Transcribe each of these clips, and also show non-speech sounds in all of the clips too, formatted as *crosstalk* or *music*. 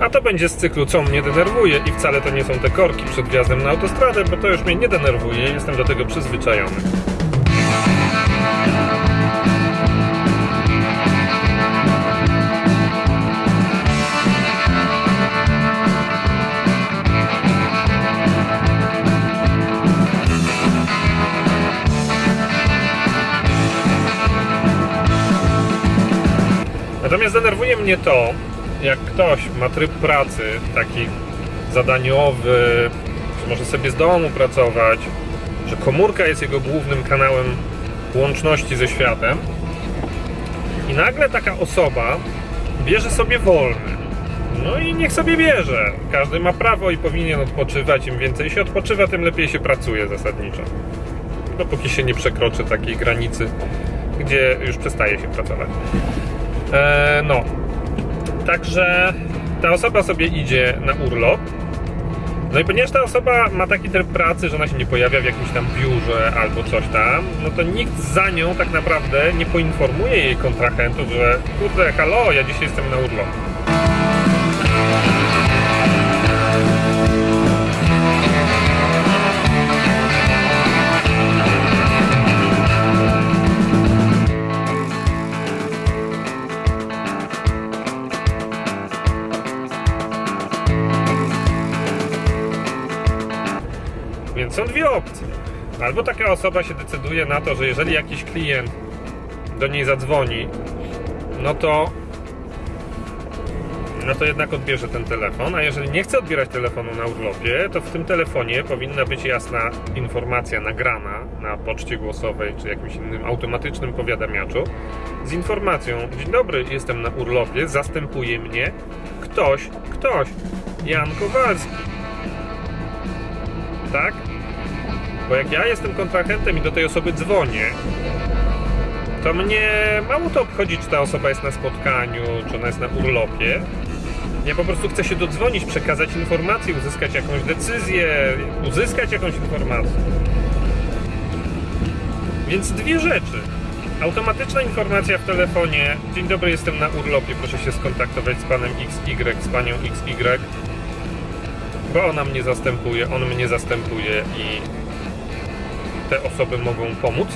A to będzie z cyklu Co mnie denerwuje i wcale to nie są te korki przed wjazdem na autostradę, bo to już mnie nie denerwuje, jestem do tego przyzwyczajony. Natomiast denerwuje mnie to, jak ktoś ma tryb pracy taki zadaniowy, że może sobie z domu pracować, że komórka jest jego głównym kanałem łączności ze światem i nagle taka osoba bierze sobie wolny. No i niech sobie bierze. Każdy ma prawo i powinien odpoczywać. Im więcej się odpoczywa, tym lepiej się pracuje zasadniczo. Dopóki się nie przekroczy takiej granicy, gdzie już przestaje się pracować. E, no. Także ta osoba sobie idzie na urlop. No i ponieważ ta osoba ma taki tryb pracy, że ona się nie pojawia w jakimś tam biurze albo coś tam, no to nikt za nią tak naprawdę nie poinformuje jej kontrahentów, że kurde, halo, ja dzisiaj jestem na urlopie. Są dwie opcje. Albo taka osoba się decyduje na to, że jeżeli jakiś klient do niej zadzwoni, no to no to jednak odbierze ten telefon, a jeżeli nie chce odbierać telefonu na urlopie, to w tym telefonie powinna być jasna informacja nagrana na poczcie głosowej czy jakimś innym automatycznym powiadamiaczu z informacją: Dzień dobry, jestem na urlopie, zastępuje mnie ktoś, ktoś, Jan Kowalski. Tak? Bo jak ja jestem kontrahentem i do tej osoby dzwonię, to mnie mało to obchodzi, czy ta osoba jest na spotkaniu, czy ona jest na urlopie. Ja po prostu chcę się dodzwonić, przekazać informację, uzyskać jakąś decyzję, uzyskać jakąś informację. Więc dwie rzeczy. Automatyczna informacja w telefonie. Dzień dobry, jestem na urlopie, proszę się skontaktować z panem XY, z panią XY, bo ona mnie zastępuje, on mnie zastępuje i te osoby mogą pomóc.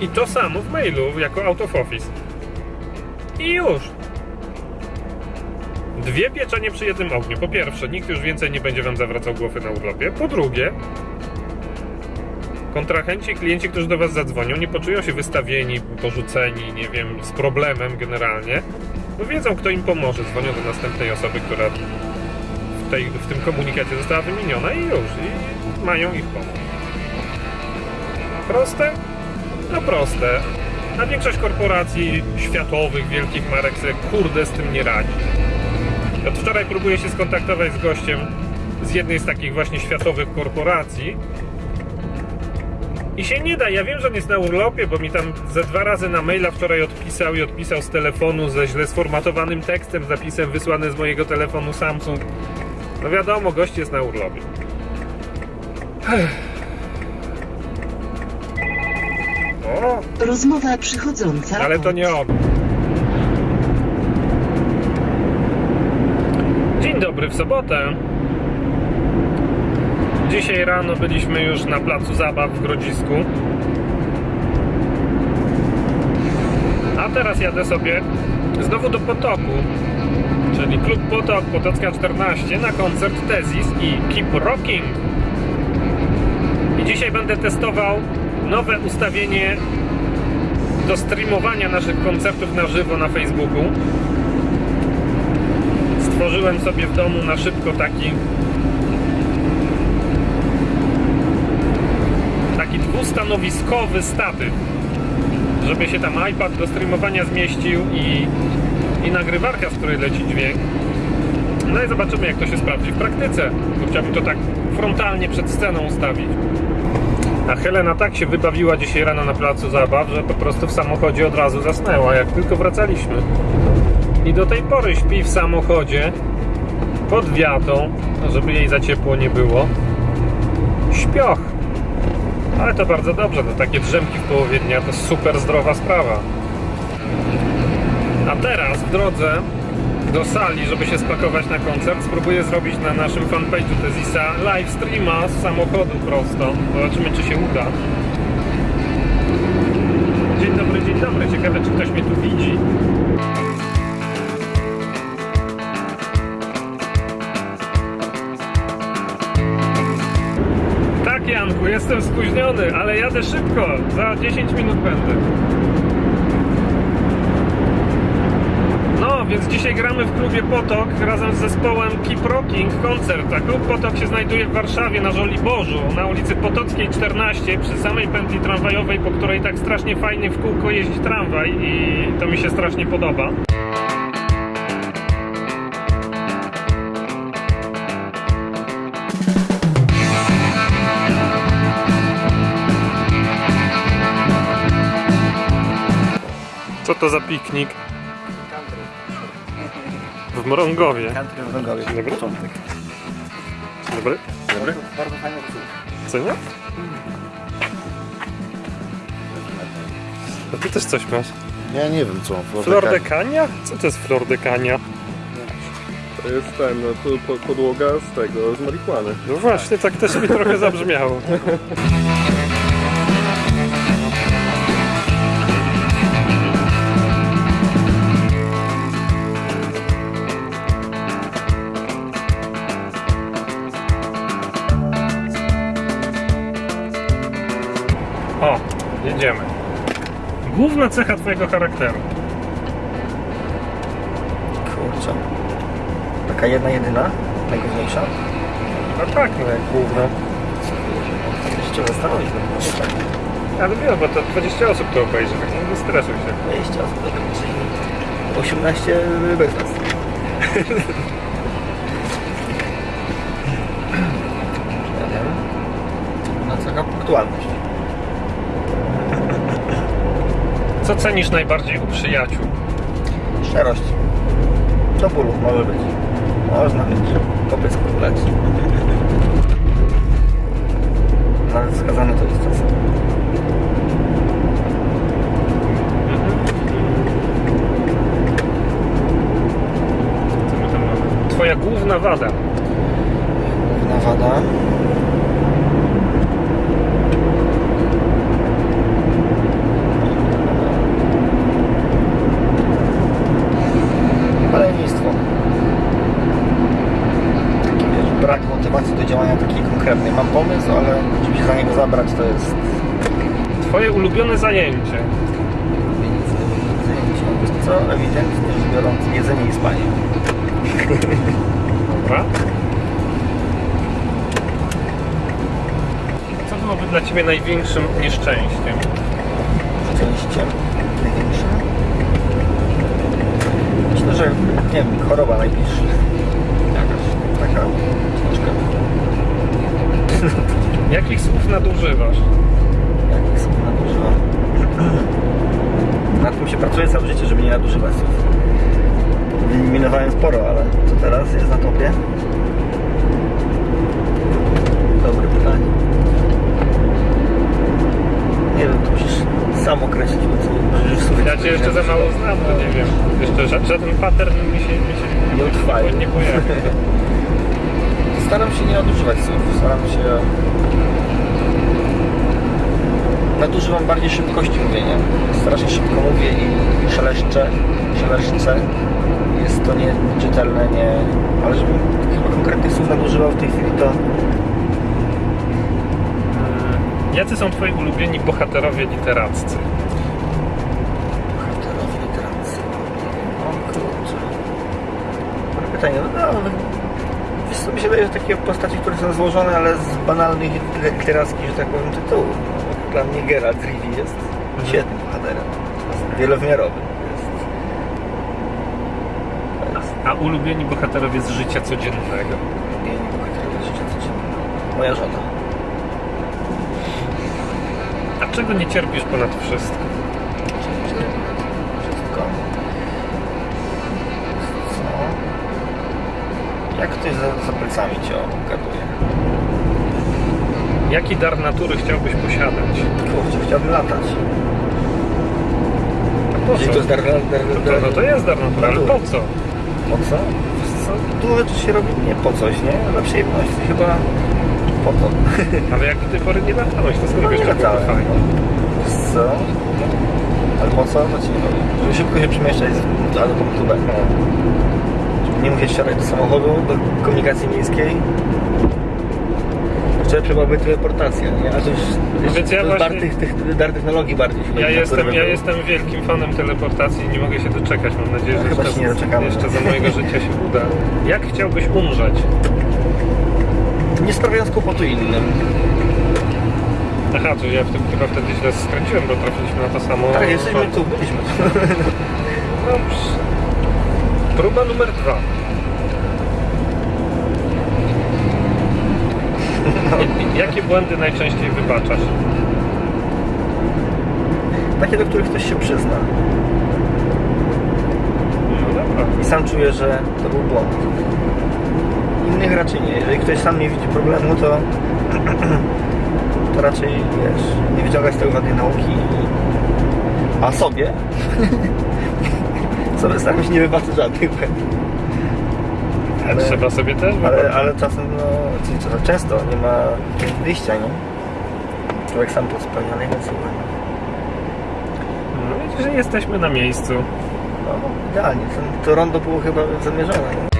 I to samo w mailu, jako out of office. I już. Dwie pieczenie przy jednym ogniu. Po pierwsze, nikt już więcej nie będzie wam zawracał głowy na urlopie. Po drugie, kontrahenci, klienci, którzy do was zadzwonią, nie poczują się wystawieni, porzuceni, nie wiem, z problemem generalnie. Bo wiedzą, kto im pomoże. Dzwonią do następnej osoby, która w, tej, w tym komunikacie została wymieniona i już. I mają ich pomóc. Proste? No proste. A większość korporacji światowych, wielkich marek sobie kurde z tym nie radzi. Od wczoraj próbuję się skontaktować z gościem z jednej z takich właśnie światowych korporacji i się nie da. Ja wiem, że on jest na urlopie, bo mi tam ze dwa razy na maila wczoraj odpisał i odpisał z telefonu ze źle sformatowanym tekstem, zapisem wysłany z mojego telefonu Samsung. No wiadomo, gość jest na urlopie. Rozmowa przychodząca. ale to nie on. Dzień dobry w sobotę. Dzisiaj rano byliśmy już na placu zabaw w Grodzisku. A teraz jadę sobie znowu do Potoku, czyli Klub Potok, Potocka 14, na koncert Tezis i Keep Rocking. I dzisiaj będę testował nowe ustawienie do streamowania naszych koncertów na żywo na Facebooku. Stworzyłem sobie w domu na szybko taki taki dwustanowiskowy statyw, żeby się tam iPad do streamowania zmieścił i, i nagrywarka, z której leci dźwięk. No i zobaczymy jak to się sprawdzi w praktyce. Bo chciałbym to tak frontalnie przed sceną ustawić. A Helena tak się wybawiła dzisiaj rano na placu zabaw, że po prostu w samochodzie od razu zasnęła, jak tylko wracaliśmy. I do tej pory śpi w samochodzie pod wiatą, żeby jej za ciepło nie było. Śpioch. Ale to bardzo dobrze, no takie drzemki w połowie dnia to super zdrowa sprawa. A teraz w drodze do sali, żeby się spakować na koncert. Spróbuję zrobić na naszym fanpage'u Tezisa live streama z samochodu prosto. Zobaczymy, czy się uda. Dzień dobry, dzień dobry. Ciekawe, czy ktoś mnie tu widzi. Tak, Janku, jestem spóźniony, ale jadę szybko. Za 10 minut będę. Więc dzisiaj gramy w klubie Potok razem z zespołem Keep Rocking koncert. A klub Potok się znajduje w Warszawie na Żoliborzu, na ulicy Potockiej 14, przy samej pętli tramwajowej, po której tak strasznie fajnie w kółko jeździ tramwaj i to mi się strasznie podoba. Co to za piknik? W Mrągowie. Country w Rągowie. Dobry. Początek. Dobry? Dobry? Bardzo fajny rysunek. Co nie? A ty też coś masz. Ja nie wiem co. Flor de Cania? Co to jest Flor de Cania? To jest ten, no, podłoga z tego, z marihuany. No właśnie, tak też mi trochę zabrzmiało. *laughs* jedziemy. Główna cecha twojego charakteru. Kurczę. Taka jedna, jedyna? Najgłówniejsza? No tak, no jak główna. Jeszcze cię zastanowić. no, może tak. Ale wiem, bo to 20 osób to obejrzy, tak nie stresuj się. 20 osób, dobra, czyli 18 bez nas. No co, punktualność. Co cenisz najbardziej u przyjaciół? Szczerość. Do bólu może być. Można mieć. Po pysku leć. Nawet skazane to jest czasem. Motywacji do działania takiej konkretnej. Mam pomysł, ale żeby się za niego zabrać to jest Twoje ulubione zajęcie. zajęcie. Co? Ewidentnie rzecz biorąc jedzenie i spanie. Dobra. Co byłoby dla Ciebie największym nieszczęściem? Szczęściem największym. Myślę, że nie wiem, choroba najbliższa. Taka. *laughs* Jakich słów nadużywasz? Jakich słów nadużywam? Nad tym się pracuje całe życie, żeby nie nadużywać słów. Wyeliminowałem sporo, ale co teraz jest na topie? Dobre pytanie. Nie wiem, to musisz sam określić, słów Ja Cię jeszcze za mało znam, to nie wiem. Jeszcze ża- żaden pattern mi się, mi się Nie utrwali. nie. Staram się nie nadużywać słów. Staram się. Nadużywam bardziej szybkości mówienia. Strasznie szybko mówię i szeleszczę, szeleszczę. Jest to nieczytelne, nie. Ale żebym chyba konkretnych słów nadużywał w tej chwili, to Jacy są Twoi ulubieni bohaterowie literaccy? bohaterowie literacy. O kurczę. Dobre pytanie. No, no, wiesz co, mi się wydaje, że takie postaci, które są złożone, ale z banalnych literackich, że tak powiem, tytułów. No, Dla mnie Geralt z Rivii jest świetnym bohaterem. Jest wielowymiarowy. Jest... To jest A ulubieni bohaterowie z życia codziennego? ulubieni bohaterowie życia codziennego. Moja żona. Czego nie cierpisz ponad wszystko? Wszystko. Co? Jak ktoś za, za plecami cię obgaduje? Jaki dar natury chciałbyś posiadać? Kurczę, chciałbym latać. A po co? to jest dar, dar, dar, No to, no to jest dar natury, ale po co? Po co? Dużo rzeczy się robi nie po coś, nie? Dla przyjemności. Chyba po to. Ale jak do tej pory nie latałeś, to skąd No wiesz, nie latałem. fajnie? Co? Ale po co? No ci powiem. Żeby szybko się przemieszczać z A do punktu B. Żeby nie musieć wsiadać do samochodu, do komunikacji miejskiej. Jeszcze byłaby teleportacja, nie? A to już, już więc ja właśnie- tych, tych, dar technologii bardziej. Ja jestem, ja jestem wielkim fanem teleportacji i nie mogę się doczekać. Mam nadzieję, No, że chyba jeszcze, jeszcze za mojego życia się uda. Jak chciałbyś umrzeć? Nie sprawiając kłopotu innym. Aha, to ja w tym chyba wtedy źle skręciłem, bo trafiliśmy na to samo. Tak, jesteśmy tu, byliśmy tu. *laughs* Dobrze. Próba numer dwa. I- *laughs* Jakie błędy najczęściej wybaczasz? Takie, do których ktoś się przyzna. No dobra. I sam czuje, że to był błąd. Innych raczej nie. Jeżeli ktoś sam nie widzi problemu, to, *clears throat* to raczej, wiesz, nie wyciąga z tego żadnej nauki. A sobie? *laughs* sobie staram się nie wybaczyć żadnych błędów. Ale, Trzeba sobie też ale, wybaczyć. ale czasem, no, często nie ma wyjścia, nie? Człowiek sam to spełnia najwięcej. No widzisz, że jesteśmy na miejscu. No, idealnie. To rondo było chyba zamierzone. Nie?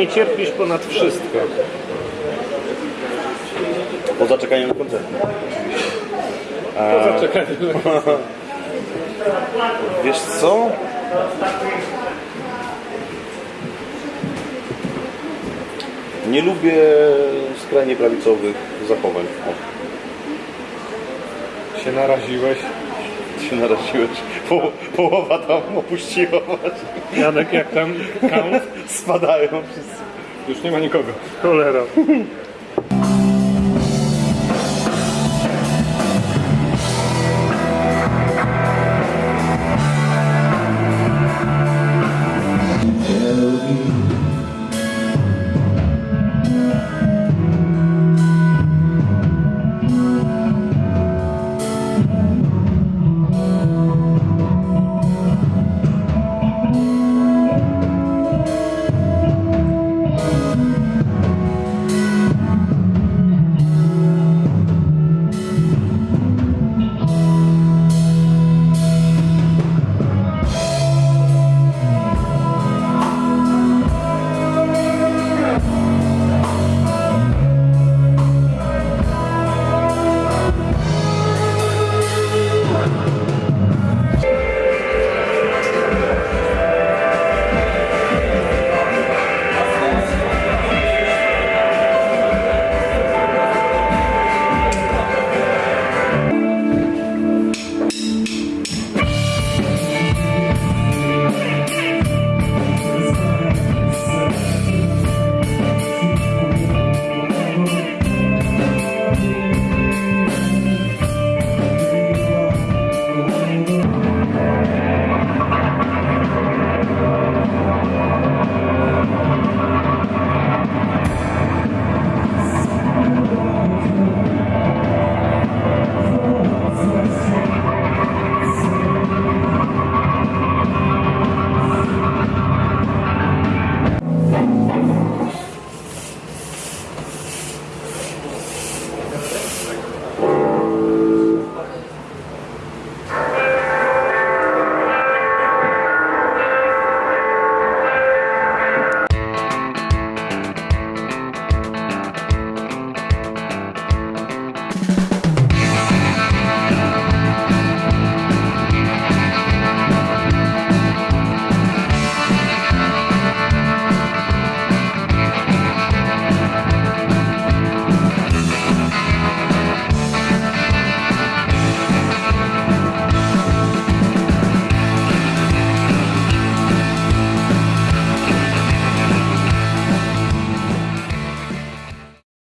Nie cierpisz ponad wszystko? Poza czekaniem na koncert. Poza czekaniem. *laughs* Wiesz co? Nie lubię skrajnie prawicowych zachowań. O, Się naraziłeś. Się naraziłeś. Po, połowa tam opuściła właśnie. Janek, jak tam count? Spadają wszyscy. Już nie ma nikogo. Cholera.